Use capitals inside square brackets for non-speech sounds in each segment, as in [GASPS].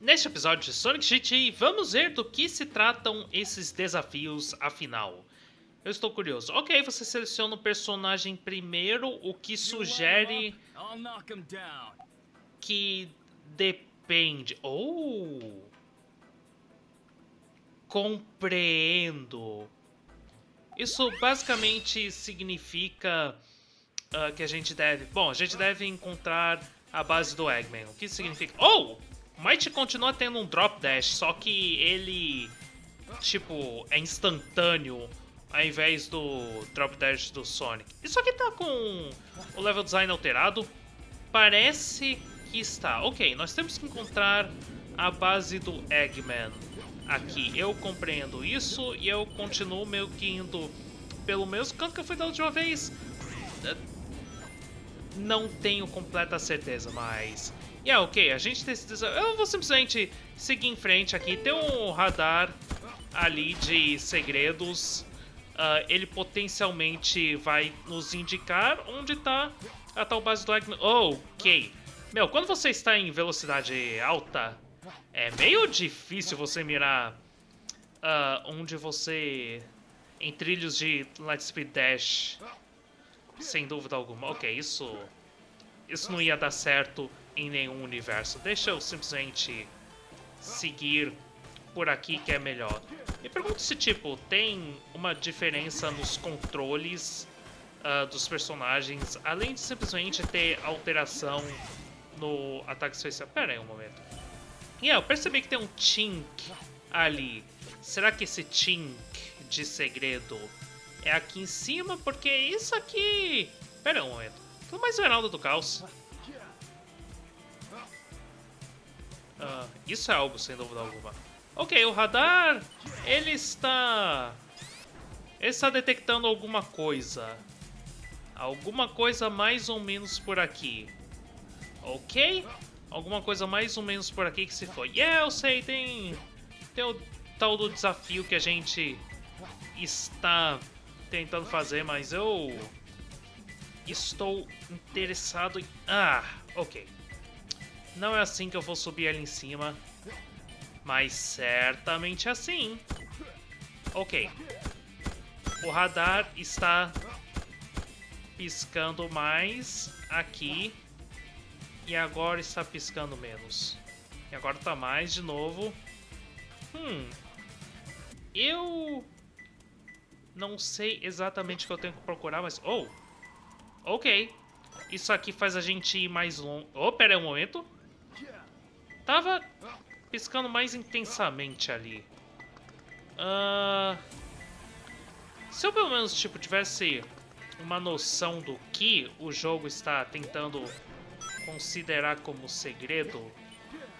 Neste episódio de Sonic GT, vamos ver do que se tratam esses desafios afinal. Eu estou curioso. Ok, você seleciona o personagem primeiro, o que sugere que depende. Oh! Compreendo. Isso basicamente significa uh, que a gente deve... Bom, a gente deve encontrar a base do Eggman. O que significa... Oh! Might continua tendo um drop dash, só que ele, tipo, é instantâneo ao invés do drop dash do Sonic. Isso aqui tá com o level design alterado? Parece que está. Ok, nós temos que encontrar a base do Eggman aqui. Eu compreendo isso e eu continuo meio que indo pelo mesmo canto que eu fui da última vez. Não tenho completa certeza, mas e yeah, ok, a gente tem esse. Eu vou simplesmente seguir em frente aqui. Tem um radar ali de segredos. Uh, ele potencialmente vai nos indicar onde está a tal base do Agno. Oh, ok. Meu, quando você está em velocidade alta, é meio difícil você mirar uh, onde você... Em trilhos de Lightspeed Dash. Sem dúvida alguma. Ok, isso... Isso não ia dar certo em nenhum universo. Deixa eu simplesmente seguir por aqui que é melhor. Me pergunto se, tipo, tem uma diferença nos controles uh, dos personagens, além de simplesmente ter alteração no ataque especial. Pera aí um momento. E yeah, eu percebi que tem um tink ali. Será que esse tink de segredo é aqui em cima? Porque isso aqui... Pera aí um momento. Tudo mais Veraldo do Caos. Uh, isso é algo, sem dúvida alguma. Ok, o radar, ele está... Ele está detectando alguma coisa. Alguma coisa mais ou menos por aqui. Ok? Alguma coisa mais ou menos por aqui que se foi. Yeah, eu sei, tem... Tem o tal do desafio que a gente está tentando fazer, mas eu... Estou interessado em... Ah, ok. Não é assim que eu vou subir ali em cima. Mas certamente é assim. Ok. O radar está piscando mais aqui. E agora está piscando menos. E agora está mais de novo. Hum. Eu... Não sei exatamente o que eu tenho que procurar, mas... Oh! Ok. Isso aqui faz a gente ir mais longe. Oh, pera aí um momento. Tava piscando mais intensamente ali. Uh, se eu pelo menos tipo, tivesse uma noção do que o jogo está tentando considerar como segredo,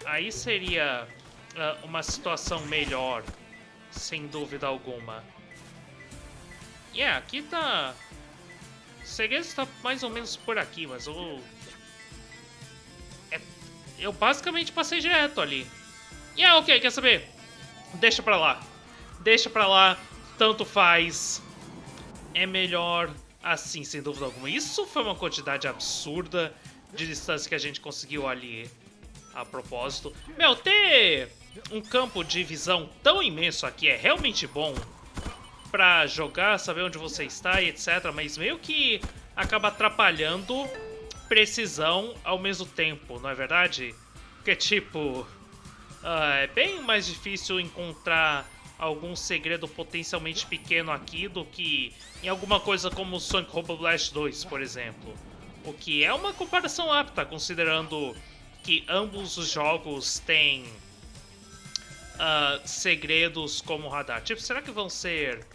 aí seria uh, uma situação melhor, sem dúvida alguma. E yeah, aqui tá... O segredo está mais ou menos por aqui, mas o eu basicamente passei direto ali. E yeah, ok, quer saber? Deixa pra lá. Deixa pra lá, tanto faz. É melhor assim, sem dúvida alguma. Isso foi uma quantidade absurda de distância que a gente conseguiu ali a propósito. Meu, ter um campo de visão tão imenso aqui é realmente bom pra jogar, saber onde você está e etc. Mas meio que acaba atrapalhando precisão ao mesmo tempo, não é verdade? Porque, tipo, uh, é bem mais difícil encontrar algum segredo potencialmente pequeno aqui do que em alguma coisa como Sonic Robo Blast 2, por exemplo. O que é uma comparação apta, considerando que ambos os jogos têm uh, segredos como radar. Tipo, será que vão ser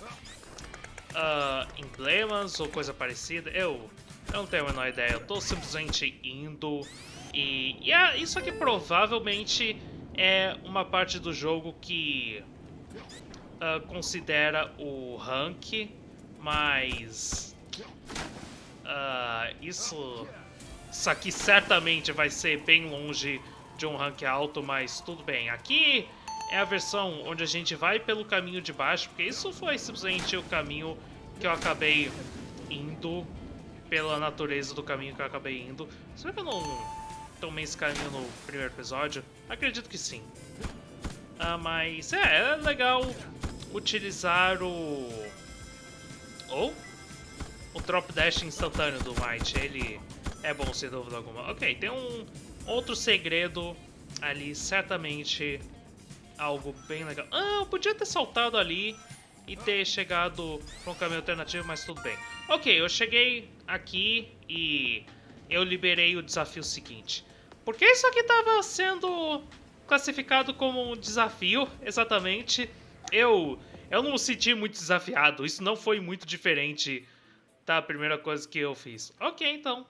uh, emblemas ou coisa parecida? Eu eu não tenho a menor ideia, eu tô simplesmente indo. E, e é, isso aqui provavelmente é uma parte do jogo que uh, considera o rank, mas uh, isso, isso aqui certamente vai ser bem longe de um rank alto, mas tudo bem. Aqui é a versão onde a gente vai pelo caminho de baixo, porque isso foi simplesmente o caminho que eu acabei indo pela natureza do caminho que eu acabei indo. Será que eu não tomei esse caminho no primeiro episódio? Acredito que sim. Ah, mas é, é legal utilizar o... Ou? O drop dash instantâneo do Might, ele é bom sem dúvida alguma. Ok, tem um outro segredo ali, certamente algo bem legal. Ah, eu podia ter saltado ali e ter chegado para um caminho alternativo, mas tudo bem. Ok, eu cheguei aqui e eu liberei o desafio seguinte. Por que isso aqui estava sendo classificado como um desafio, exatamente? Eu, eu não me senti muito desafiado, isso não foi muito diferente da primeira coisa que eu fiz. Ok, então.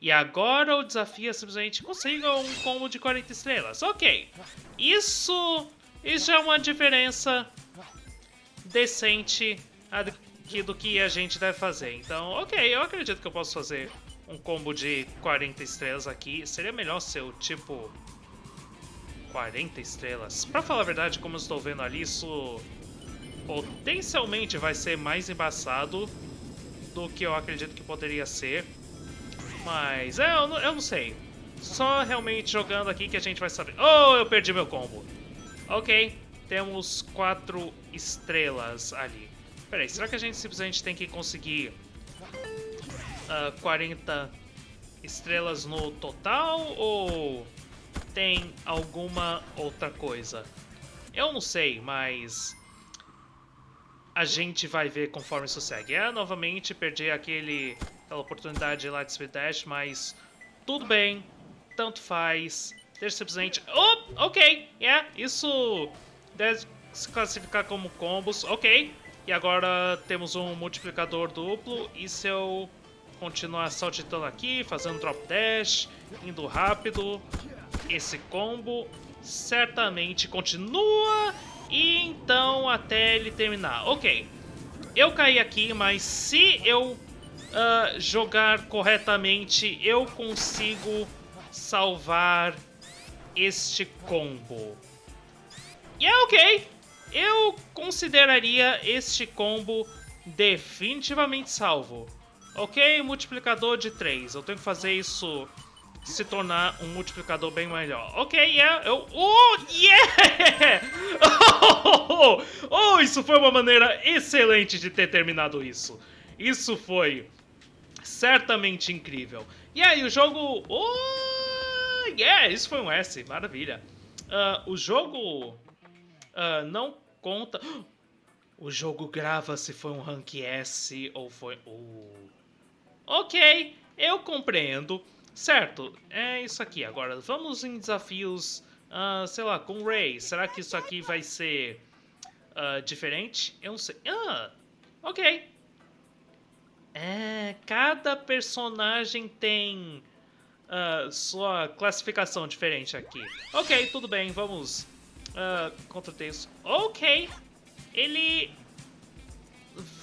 E agora o desafio é simplesmente consiga um combo de 40 estrelas. Ok, isso, isso é uma diferença decente do que a gente deve fazer. Então, ok, eu acredito que eu posso fazer um combo de 40 estrelas aqui. Seria melhor ser o tipo 40 estrelas. Pra falar a verdade, como eu estou vendo ali, isso potencialmente vai ser mais embaçado do que eu acredito que poderia ser. Mas, é, eu não, eu não sei. Só realmente jogando aqui que a gente vai saber. Oh, eu perdi meu combo. Ok, temos quatro estrelas ali. Peraí, será que a gente simplesmente tem que conseguir uh, ah, 40 estrelas no total ou tem alguma outra coisa? Eu não sei, mas a gente vai ver conforme isso segue. É, novamente perdi aquele, aquela oportunidade lá de speed dash, mas tudo bem, tanto faz. Deixa simplesmente... Oh, ok, yeah, isso deve se classificar como combos, ok. E agora temos um multiplicador duplo, e se eu continuar saltitando aqui, fazendo drop dash, indo rápido, esse combo certamente continua e então até ele terminar. Ok, eu caí aqui, mas se eu uh, jogar corretamente, eu consigo salvar este combo. E é ok, eu consideraria este combo definitivamente salvo. Ok, multiplicador de 3. Eu tenho que fazer isso se tornar um multiplicador bem melhor. Ok, yeah, eu... Oh, yeah! Oh, [LAUGHS] oh, isso foi uma maneira excelente de ter terminado isso. Isso foi certamente incrível. E aí, o jogo... Oh, yeah, isso foi um S, maravilha. Uh, o jogo uh, não conta... [GASPS] O jogo grava se foi um rank S ou foi... Uh. Ok, eu compreendo. Certo, é isso aqui. Agora, vamos em desafios, uh, sei lá, com Ray. Será que isso aqui vai ser uh, diferente? Eu não sei. Ah, ok. É, cada personagem tem uh, sua classificação diferente aqui. Ok, tudo bem, vamos uh, contra texto. Ok, ele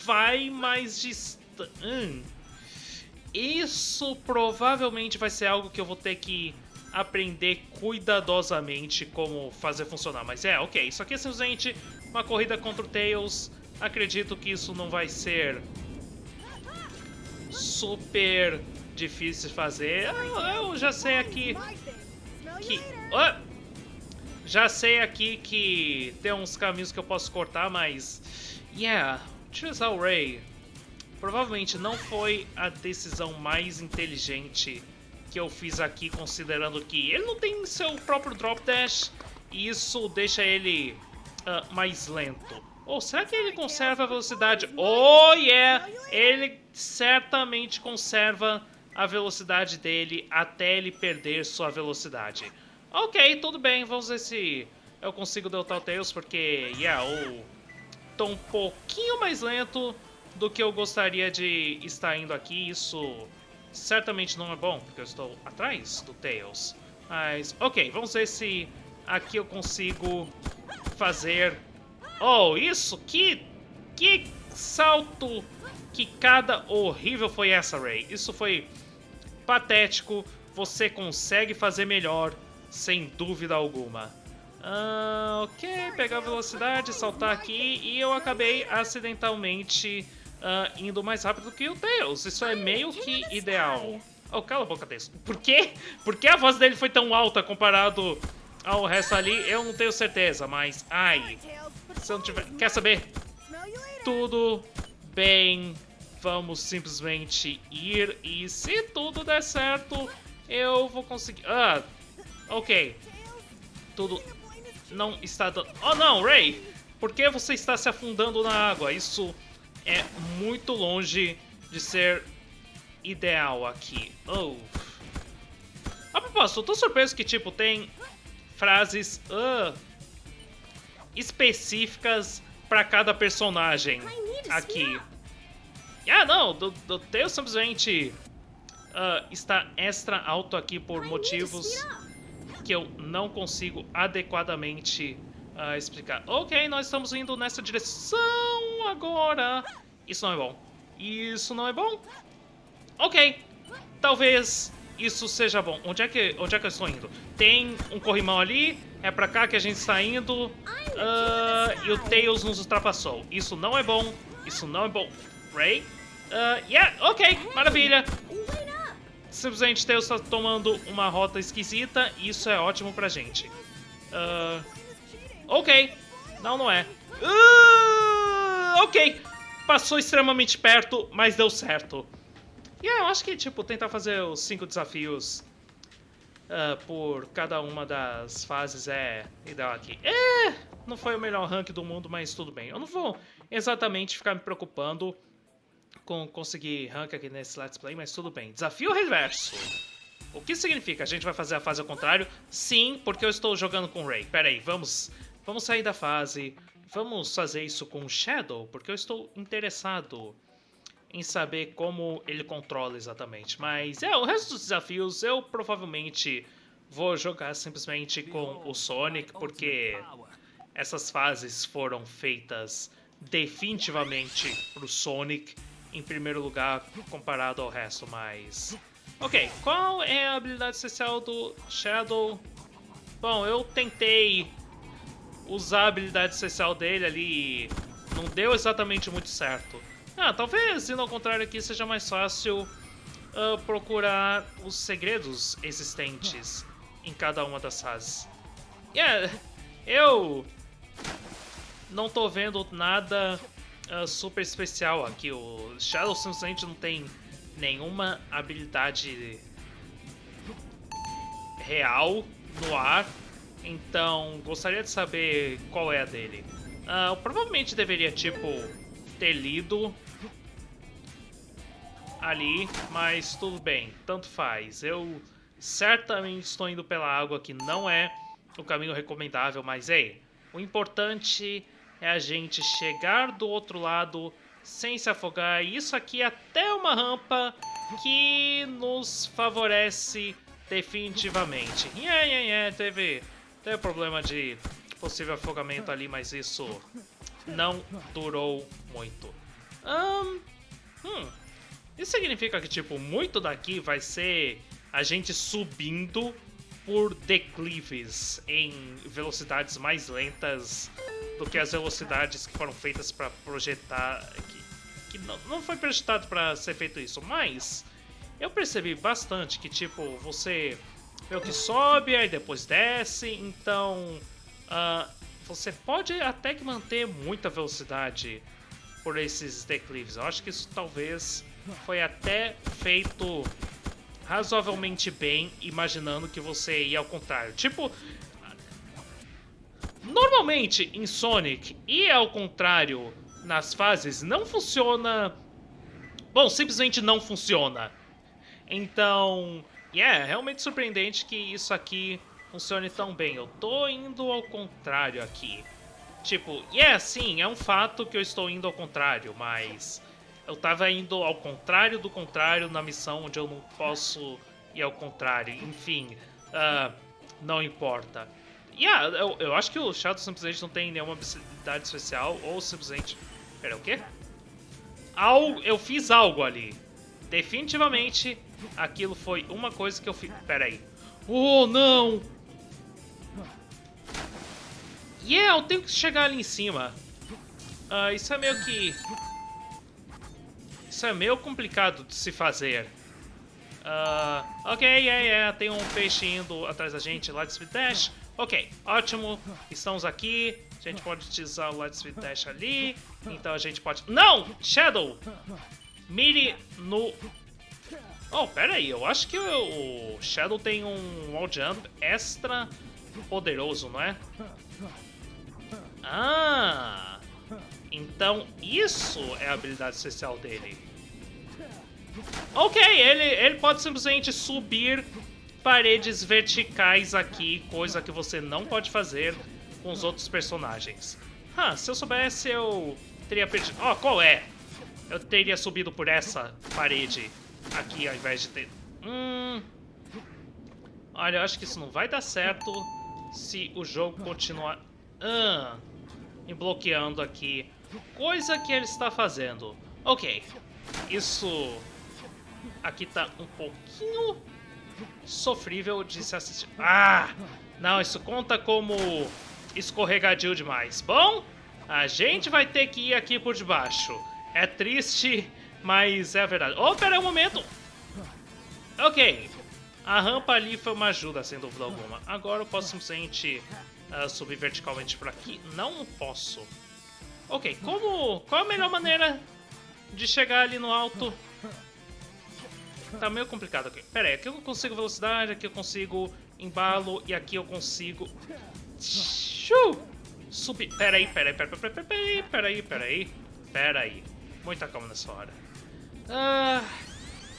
vai mais distante. Hum. Isso provavelmente vai ser algo que eu vou ter que aprender cuidadosamente como fazer funcionar. Mas é, ok, isso aqui é simplesmente uma corrida contra o Tails. Acredito que isso não vai ser super difícil de fazer. Eu, eu já sei aqui que... Oh! Já sei aqui que tem uns caminhos que eu posso cortar, mas... Yeah, o Ray Provavelmente não foi a decisão mais inteligente que eu fiz aqui, considerando que ele não tem seu próprio drop dash e isso deixa ele uh, mais lento. Ou será que ele conserva a velocidade? Oh, yeah! Ele certamente conserva a velocidade dele até ele perder sua velocidade. Ok, tudo bem, vamos ver se eu consigo derrotar o Tails, porque, yeah, eu tô um pouquinho mais lento do que eu gostaria de estar indo aqui. Isso certamente não é bom, porque eu estou atrás do Tails. Mas, ok, vamos ver se aqui eu consigo fazer... Oh, isso? Que, que salto, que cada horrível foi essa, Ray. Isso foi patético. Você consegue fazer melhor, sem dúvida alguma. Ah, ok, pegar velocidade, saltar aqui e eu acabei acidentalmente uh, indo mais rápido que o Tails. Isso é meio que ideal. Oh, cala a boca desse. Por quê? Por que a voz dele foi tão alta comparado ao resto ali? Eu não tenho certeza, mas... Ai, se eu não tiver... Quer saber? Tudo bem. Vamos simplesmente ir e se tudo der certo, eu vou conseguir... Ah, ok. Tudo não está dando... Oh não, Ray! Por que você está se afundando na água? Isso é muito longe de ser ideal aqui. Oh. A propósito, eu tô surpreso que, tipo, tem frases uh, específicas para cada personagem aqui. Ah, não, do, do Tails simplesmente uh, está extra alto aqui por motivos que eu não consigo adequadamente uh, explicar. Ok, nós estamos indo nessa direção agora. Isso não é bom. Isso não é bom. Ok, talvez isso seja bom. Onde é que, onde é que eu estou indo? Tem um corrimão ali, é pra cá que a gente está indo. Uh, e o Tails nos ultrapassou. Isso não é bom, isso não é bom. Ray? Uh, yeah, ok, maravilha. Simplesmente Tails está tomando uma rota esquisita e isso é ótimo pra gente. Uh, ok, não, não é. Uh, ok, passou extremamente perto, mas deu certo. E yeah, eu acho que, tipo, tentar fazer os cinco desafios uh, por cada uma das fases é ideal aqui. É, não foi o melhor rank do mundo, mas tudo bem. Eu não vou exatamente ficar me preocupando com conseguir rank aqui nesse Let's Play, mas tudo bem. Desafio reverso. O que significa? A gente vai fazer a fase ao contrário? Sim, porque eu estou jogando com o Ray. Pera aí, vamos, vamos sair da fase. Vamos fazer isso com o Shadow, porque eu estou interessado em saber como ele controla exatamente. Mas é, o resto dos desafios eu provavelmente vou jogar simplesmente com o Sonic, porque essas fases foram feitas definitivamente pro Sonic em primeiro lugar comparado ao resto, mas... Ok, qual é a habilidade especial do Shadow? Bom, eu tentei usar a habilidade especial dele ali e não deu exatamente muito certo. Ah, talvez indo ao contrário aqui seja mais fácil uh, procurar os segredos existentes em cada uma das fases. Yeah, eu não tô vendo nada uh, super especial aqui. O Shadow simplesmente não tem nenhuma habilidade real no ar. Então, gostaria de saber qual é a dele. Uh, eu provavelmente deveria, tipo, ter lido ali, mas tudo bem, tanto faz. Eu certamente estou indo pela água que não é o caminho recomendável, mas ei, o importante é a gente chegar do outro lado sem se afogar. Isso aqui é até uma rampa que nos favorece definitivamente. Yeah, yeah, yeah, teve, teve problema de possível afogamento ali, mas isso não durou muito. Um, hum, isso significa que, tipo, muito daqui vai ser a gente subindo por declives em velocidades mais lentas do que as velocidades que foram feitas para projetar. Que, que não, não foi projetado para ser feito isso, mas eu percebi bastante que, tipo, você meio que sobe, aí depois desce, então uh, você pode até que manter muita velocidade por esses declives. Eu acho que isso talvez foi até feito razoavelmente bem, imaginando que você ia ao contrário. Tipo, normalmente em Sonic e ao contrário nas fases não funciona. Bom, simplesmente não funciona. Então, é yeah, realmente surpreendente que isso aqui funcione tão bem. Eu tô indo ao contrário aqui. Tipo, e yeah, é sim, é um fato que eu estou indo ao contrário, mas eu tava indo ao contrário do contrário na missão onde eu não posso ir ao contrário. Enfim, uh, não importa. Yeah, eu, eu acho que o Shadow simplesmente não tem nenhuma habilidade especial, ou simplesmente... Pera, o quê? Al... Eu fiz algo ali. Definitivamente, aquilo foi uma coisa que eu fiz... Pera aí. Oh, não! Yeah, eu tenho que chegar ali em cima. Uh, isso é meio que... Isso é meio complicado de se fazer. Uh, ok, yeah, yeah, tem um peixe indo atrás da gente, Light Speed Dash. Ok, ótimo, estamos aqui. A gente pode utilizar o Light Speed Dash ali. Então a gente pode... Não! Shadow! Mire no... Oh, pera aí, eu acho que o Shadow tem um wall jump extra poderoso, não é? Ah! Então isso é a habilidade especial dele. Ok, ele, ele pode simplesmente subir paredes verticais aqui, coisa que você não pode fazer com os outros personagens. Ah, se eu soubesse eu teria perdido... Ó, oh, qual é? Eu teria subido por essa parede aqui ao invés de ter... Hum... Olha, eu acho que isso não vai dar certo se o jogo continuar... Ah, me bloqueando aqui. Coisa que ele está fazendo. Ok, isso aqui tá um pouquinho sofrível de se assistir. Ah! Não, isso conta como escorregadio demais. Bom, a gente vai ter que ir aqui por debaixo. É triste, mas é a verdade. Oh, pera um momento! Ok, a rampa ali foi uma ajuda, sem dúvida alguma. Agora eu posso simplesmente uh, subir verticalmente por aqui. Não posso. Ok, como... Qual a melhor maneira de chegar ali no alto? Tá meio complicado aqui. Pera aí, aqui eu consigo velocidade, aqui eu consigo embalo e aqui eu consigo... Subir. Pera aí, pera aí, pera aí, pera aí, pera aí, pera aí. Pera aí. Muita calma nessa hora. Ah...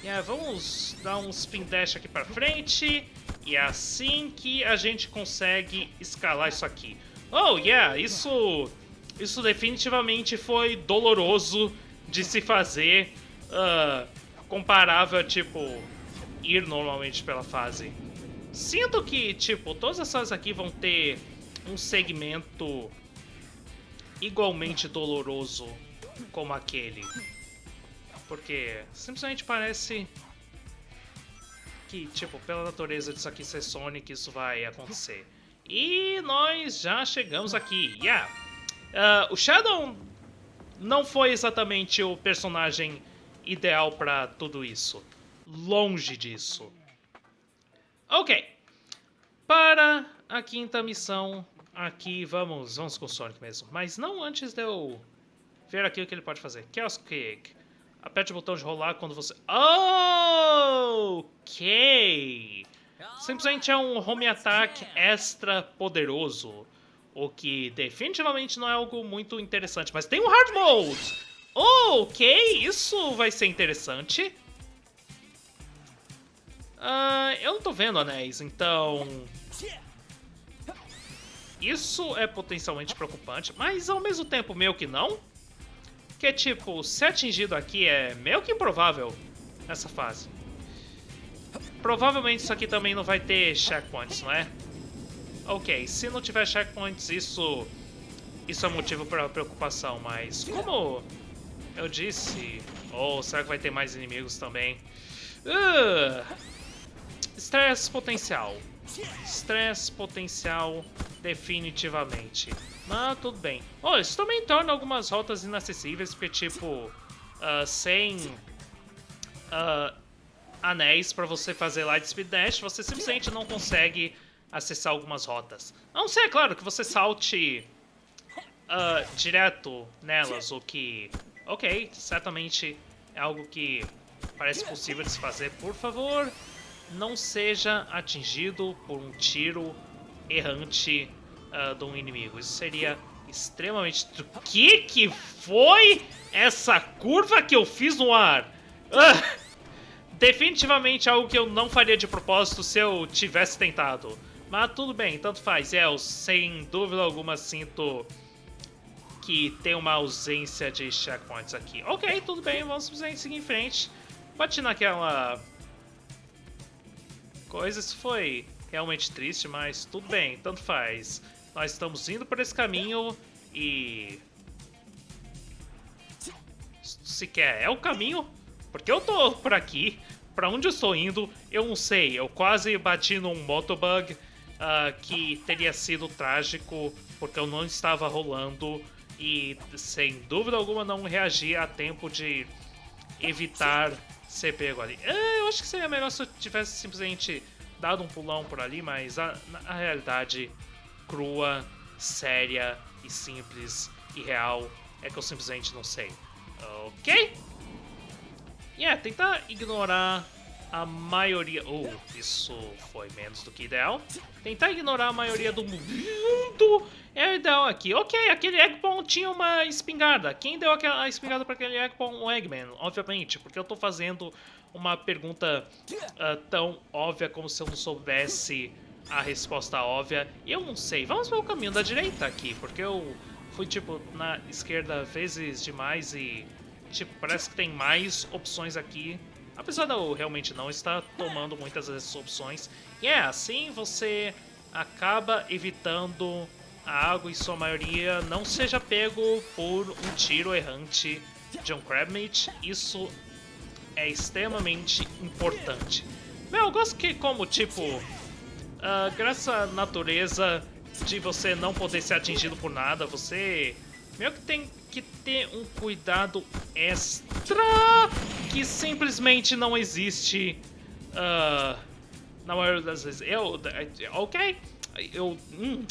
Yeah, vamos dar um spin dash aqui pra frente. E é assim que a gente consegue escalar isso aqui. Oh, yeah, isso... Isso definitivamente foi doloroso de se fazer. Uh, comparável a, tipo, ir normalmente pela fase. Sinto que, tipo, todas as fases aqui vão ter um segmento igualmente doloroso como aquele. Porque simplesmente parece que, tipo, pela natureza disso aqui ser Sonic, isso vai acontecer. E nós já chegamos aqui. Yeah! Uh, o Shadow não foi exatamente o personagem ideal para tudo isso. Longe disso. Ok. Para a quinta missão, aqui vamos, vamos com o Sonic mesmo. Mas não antes de eu ver aqui o que ele pode fazer. Chaos Kick. Aperte o botão de rolar quando você... Ok! Simplesmente é um home attack extra poderoso. O que definitivamente não é algo muito interessante. Mas tem um hard mode! Oh, ok, isso vai ser interessante. Uh, eu não tô vendo anéis, então... Isso é potencialmente preocupante, mas ao mesmo tempo meio que não. Que tipo, ser atingido aqui é meio que improvável nessa fase. Provavelmente isso aqui também não vai ter checkpoints, não é? Ok, se não tiver checkpoints, isso... Isso é motivo para preocupação, mas como eu disse. Ou oh, será que vai ter mais inimigos também? Uh, Estresse potencial. Estresse potencial, definitivamente. Mas tudo bem. Oh, isso também torna algumas rotas inacessíveis, porque, tipo, uh, sem uh, anéis para você fazer Light Speed Dash, você simplesmente não consegue acessar algumas rotas. A não ser, é claro, que você salte uh, direto nelas, o que Ok, certamente é algo que parece possível de se fazer. Por favor, não seja atingido por um tiro errante uh, de um inimigo. Isso seria extremamente... O que que foi essa curva que eu fiz no ar? Uh, definitivamente algo que eu não faria de propósito se eu tivesse tentado. Mas tudo bem, tanto faz. É, eu sem dúvida alguma sinto que tem uma ausência de checkpoints aqui. Ok, tudo bem, vamos seguir em frente. Bati naquela coisa, isso foi realmente triste, mas tudo bem, tanto faz. Nós estamos indo por esse caminho e... Sequer é o caminho, porque eu tô por aqui, pra onde eu estou indo, eu não sei. Eu quase bati num motobug uh, que teria sido trágico, porque eu não estava rolando e sem dúvida alguma não reagir a tempo de evitar ser pego ali. É, eu acho que seria melhor se eu tivesse simplesmente dado um pulão por ali, mas a, a realidade crua, séria e simples e real é que eu simplesmente não sei. Ok? E yeah, tentar ignorar a maioria... Oh, isso foi menos do que ideal. Tentar ignorar a maioria do mundo é o ideal aqui. Ok, aquele Eggpon tinha uma espingarda. Quem deu aquela espingarda para aquele Eggpon? O Eggman, obviamente. Porque eu tô fazendo uma pergunta uh, tão óbvia como se eu não soubesse a resposta óbvia. Eu não sei. Vamos pelo caminho da direita aqui, porque eu fui, tipo, na esquerda vezes demais e, tipo, parece que tem mais opções aqui Apesar de eu realmente não estar tomando muitas dessas opções. E é assim você acaba evitando a água em sua maioria não seja pego por um tiro errante de um Crabmeat. Isso é extremamente importante. Meu, eu gosto que como, tipo, uh, graças à natureza de você não poder ser atingido por nada, você meio que tem que ter um cuidado extra que simplesmente não existe uh, na maioria das vezes. Eu, ok, eu, hum,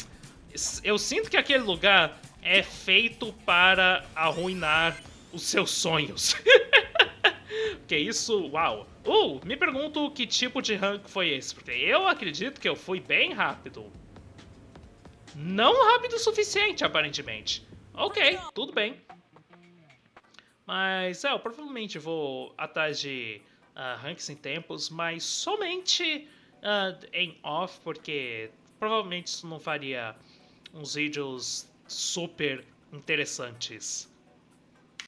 eu sinto que aquele lugar é feito para arruinar os seus sonhos. [LAUGHS] que isso, uau. Uh, me pergunto que tipo de rank foi esse, porque eu acredito que eu fui bem rápido. Não rápido o suficiente, aparentemente. Ok, tudo bem. Mas, é, eu provavelmente vou atrás de uh, ranks em tempos, mas somente uh, em off, porque provavelmente isso não faria uns vídeos super interessantes.